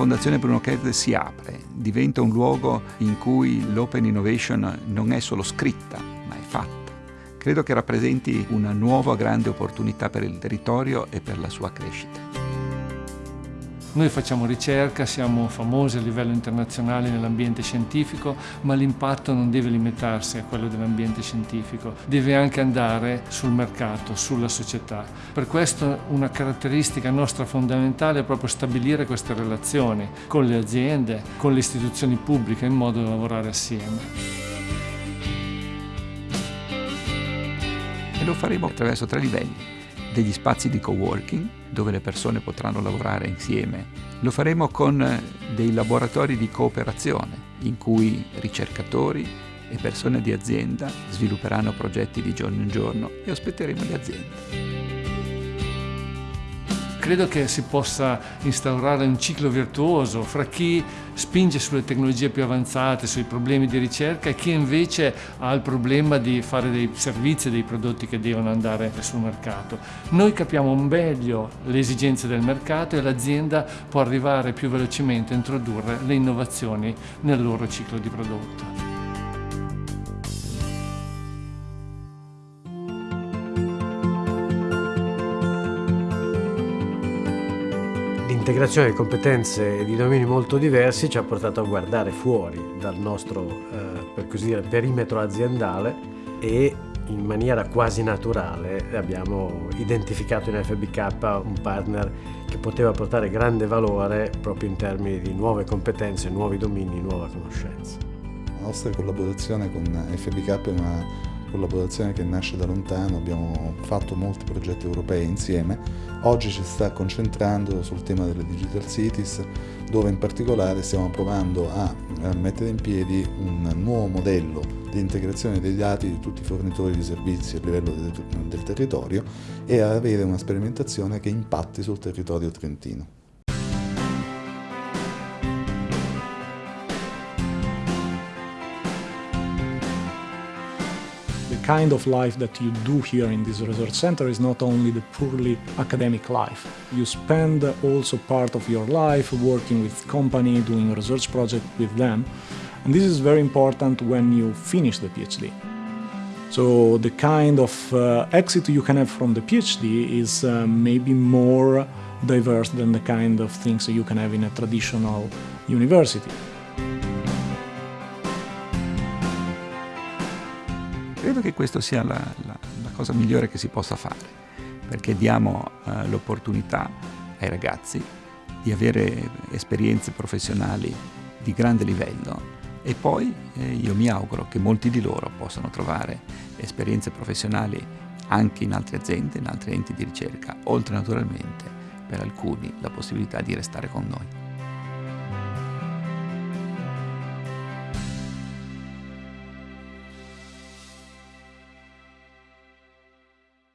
Fondazione Bruno Kessler si apre, diventa un luogo in cui l'open innovation non è solo scritta, ma è fatta. Credo che rappresenti una nuova grande opportunità per il territorio e per la sua crescita. Noi facciamo ricerca, siamo famosi a livello internazionale nell'ambiente scientifico, ma l'impatto non deve limitarsi a quello dell'ambiente scientifico, deve anche andare sul mercato, sulla società. Per questo una caratteristica nostra fondamentale è proprio stabilire queste relazioni con le aziende, con le istituzioni pubbliche, in modo da lavorare assieme. E lo faremo attraverso tre livelli degli spazi di coworking dove le persone potranno lavorare insieme. Lo faremo con dei laboratori di cooperazione in cui ricercatori e persone di azienda svilupperanno progetti di giorno in giorno e ospiteremo le aziende. Credo che si possa instaurare un ciclo virtuoso fra chi spinge sulle tecnologie più avanzate, sui problemi di ricerca e chi invece ha il problema di fare dei servizi e dei prodotti che devono andare sul mercato. Noi capiamo meglio le esigenze del mercato e l'azienda può arrivare più velocemente a introdurre le innovazioni nel loro ciclo di prodotto. L'integrazione di competenze di domini molto diversi ci ha portato a guardare fuori dal nostro, eh, per così dire, perimetro aziendale e in maniera quasi naturale abbiamo identificato in FBK un partner che poteva portare grande valore proprio in termini di nuove competenze, nuovi domini, nuova conoscenza. La nostra collaborazione con FBK è una collaborazione che nasce da lontano, abbiamo fatto molti progetti europei insieme, oggi ci sta concentrando sul tema delle digital cities dove in particolare stiamo provando a mettere in piedi un nuovo modello di integrazione dei dati di tutti i fornitori di servizi a livello del territorio e a avere una sperimentazione che impatti sul territorio trentino. Kind of life that you do here in this research center is not only the purely academic life. You spend also part of your life working with company, doing research project with them. And this is very important when you finish the PhD. So the kind of uh, exit you can have from the PhD is uh, maybe more diverse than the kind of things you can have in a traditional university. Credo che questa sia la, la, la, cosa migliore che si possa fare, perché diamo uh, l'opportunità ai ragazzi di avere esperienze professionali di grande livello e poi eh, io mi auguro che molti di loro possano trovare esperienze professionali anche in altre aziende, in altri enti di ricerca, oltre naturalmente per alcuni la possibilità di restare con noi.